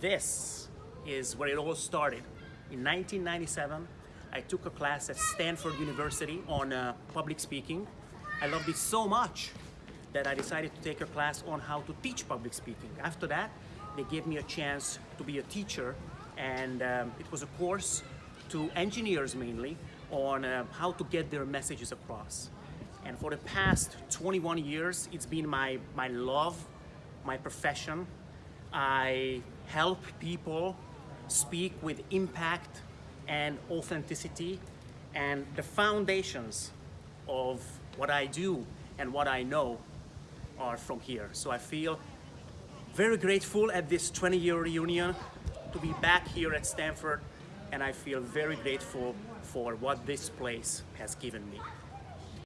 this is where it all started. In 1997, I took a class at Stanford University on uh, public speaking. I loved it so much that I decided to take a class on how to teach public speaking. After that, they gave me a chance to be a teacher and um, it was a course to engineers mainly on uh, how to get their messages across. And for the past 21 years, it's been my, my love, my profession. I help people speak with impact and authenticity and the foundations of what I do and what I know are from here. So I feel very grateful at this 20 year reunion to be back here at Stanford and I feel very grateful for what this place has given me.